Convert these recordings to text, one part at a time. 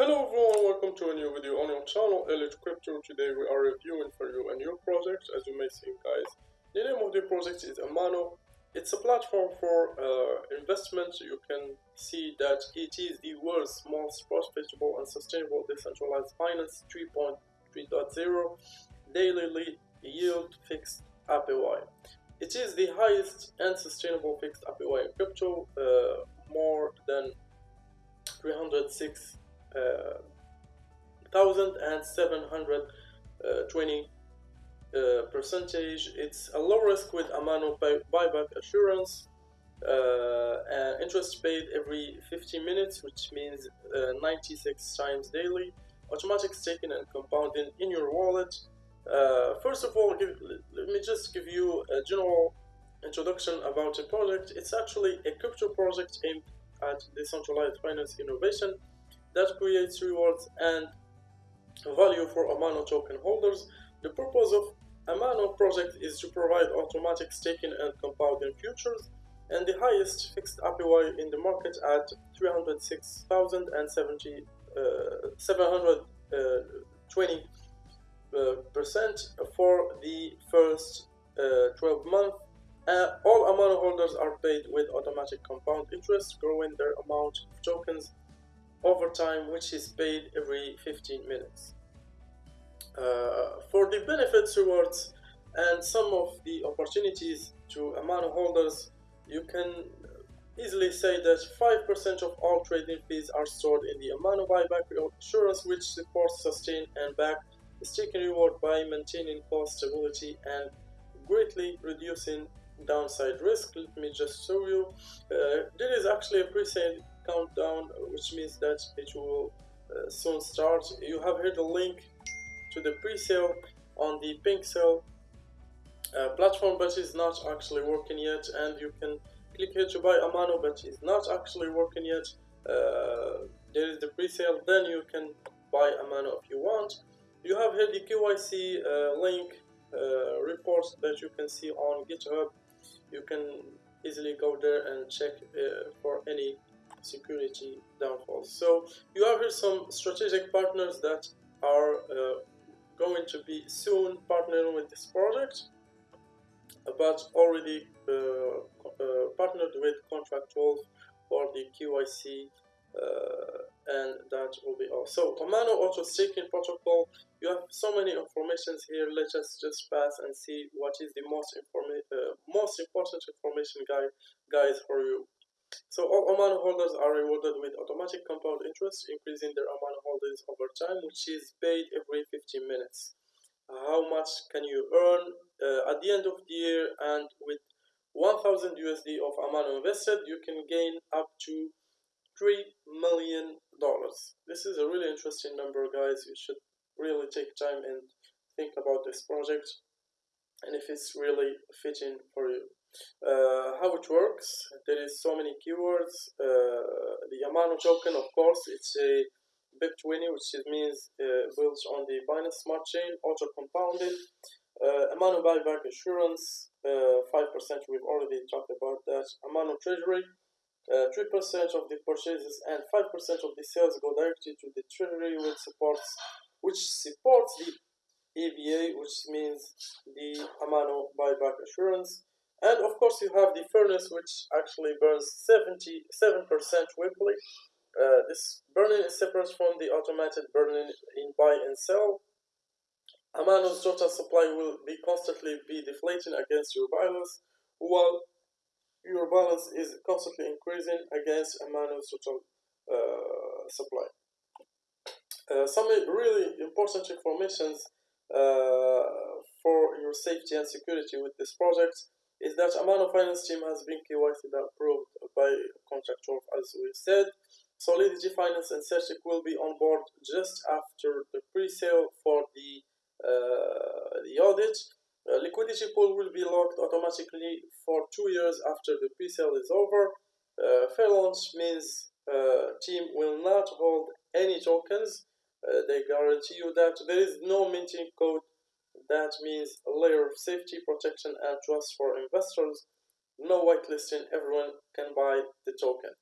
Hello everyone, welcome to a new video on your channel, Elite Crypto. Today we are reviewing for you a new project, as you may see guys. The name of the project is Amano. It's a platform for uh, investment. You can see that it is the world's most profitable and sustainable decentralized finance 3.3.0 daily yield fixed APY. It is the highest and sustainable fixed APY in crypto, uh, more than 306 1720 uh, percentage. It's a low risk with Amano buyback assurance. Uh, interest paid every 15 minutes, which means uh, 96 times daily. Automatic staking and compounding in your wallet. Uh, first of all, give, let me just give you a general introduction about the project. It's actually a crypto project aimed at decentralized finance innovation that creates rewards and value for Amano token holders. The purpose of Amano project is to provide automatic staking and compounding futures and the highest fixed APY in the market at 306,070 uh, 720 uh, percent for the first uh, 12 months. Uh, all Amano holders are paid with automatic compound interest, growing their amount of tokens overtime which is paid every 15 minutes. Uh, for the benefits rewards and some of the opportunities to Amano holders, you can easily say that 5% of all trading fees are stored in the Amano buyback assurance which supports, sustain and back the staking reward by maintaining cost stability and greatly reducing downside risk. Let me just show you. Uh, there is actually a pre-sale countdown which means that it will uh, soon start. You have here the link to the pre-sale on the PinkSale uh, platform but it's not actually working yet. And you can click here to buy Amano but it's not actually working yet. Uh, there is the pre-sale. Then you can buy Amano if you want. You have here the KYC uh, link uh, report that you can see on GitHub. You can easily go there and check uh, for any security downfalls. So you have here some strategic partners that are uh, going to be soon partnering with this project, but already uh, uh, partnered with Contract12 for the KYC uh, and that will be all. So Amano Auto Staking Protocol, you have so many informations here. Let us just pass and see what is the most informa uh, most important information guide guys for you. So all Amano holders are rewarded with automatic compound interest, increasing their Amano holdings over time, which is paid every 15 minutes. How much can you earn uh, at the end of the year? And with 1000 USD of Amano invested, you can gain up to $3 million. This is a really interesting number, guys. You should really take time and think about this project and if it's really fitting for you. Uh, how it works, there is so many keywords. Uh, the Amano token, of course, it's a BEP20, which means uh, built on the Binance Smart Chain, auto compounded. Uh, Amano buyback assurance, 5%, uh, we've already talked about that. Amano treasury, 3% uh, of the purchases and 5% of the sales go directly to the treasury, which supports, which supports the EBA, which means the Amano buyback assurance. And of course you have the furnace which actually burns 77% weekly. Uh, this burning is separate from the automated burning in buy and sell. Amano's total supply will be constantly be deflating against your balance, while your balance is constantly increasing against Amano's total uh, supply. Uh, some really important informations for your safety and security with this project is that Amano Finance team has been KYC and approved by Contract12 as we said. Solidity Finance and CertiK will be on board just after the pre-sale for the, uh, the audit. Uh, liquidity pool will be locked automatically for two years after the pre-sale is over. Uh, fair launch means uh, team will not hold any tokens. Uh, they guarantee you that there is no minting code that means a layer of safety, protection, and trust for investors. No whitelisting, everyone can buy the token.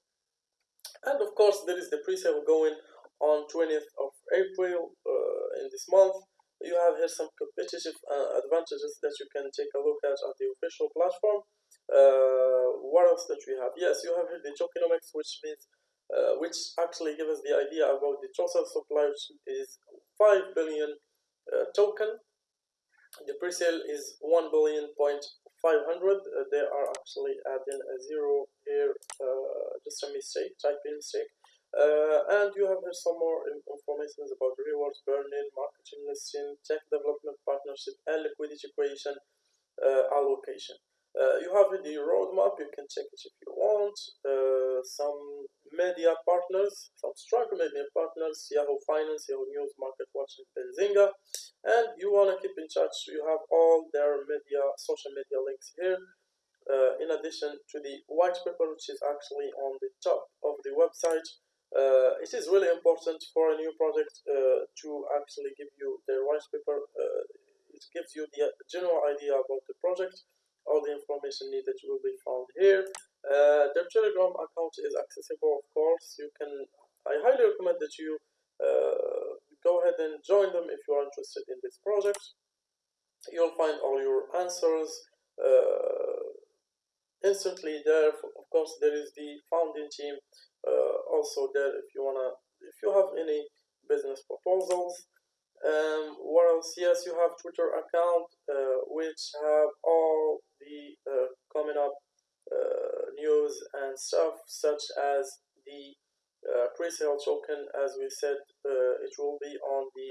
And of course, there is the pre-sale going on 20th of April uh, in this month. You have here some competitive uh, advantages that you can take a look at at the official platform. Uh, what else that we have? Yes, you have here the tokenomics, which means uh, which actually gives us the idea about the total supply, which is 5 billion uh, token. The pre-sale is 1 billion point 500. Uh, they are actually adding a zero here, just a mistake, typing mistake. Uh, and you have here some more information about rewards, burn-in, marketing listing, tech development partnership, and liquidity creation uh, allocation. Uh, you have the roadmap, you can check it if you want. Uh, some media partners, some strong media partners, Yahoo Finance, Yahoo News, MarketWatch, and Benzinga. And you want to keep in touch, you have all their media, social media links here. Uh, in addition to the white paper, which is actually on the top of the website. Uh, it is really important for a new project uh, to actually give you the white paper. Uh, it gives you the general idea about the project. All the information needed will be found here. Uh, their Telegram account is accessible, of course. You can. I highly recommend that you uh, go ahead and join them if you are interested in this project. You'll find all your answers uh, instantly there. Of course, there is the founding team uh, also there if you wanna if you have any business proposals um, what else yes you have twitter account uh, which have all the uh, coming up news and stuff such as the uh, pre-sale token as we said uh, it will be on the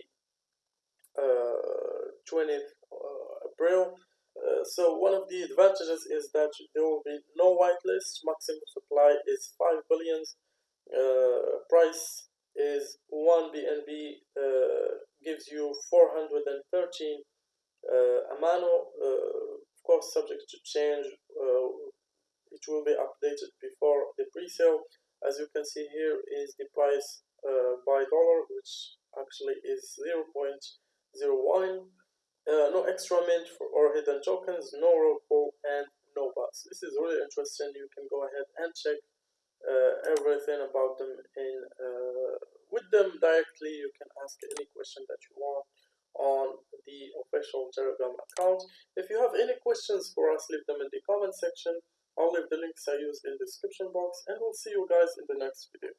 uh, 20th April. So one of the advantages is that there will be no whitelist. Maximum supply is 5 billions. Uh, price is 1 BNB uh, gives you 413 uh, Amano, uh, of course subject to change, uh, it will be updated before the pre-sale. As you can see here is the price uh, by dollar, which actually is 0 0.01. no extra mint for, or hidden tokens, no roll and no bus. This is really interesting. You can go ahead and check uh, everything about them in uh, with them directly. You can ask any question that you want on the official Telegram account. If you have any questions for us, leave them in the comment section. I'll leave the links I used in the description box and we'll see you guys in the next video.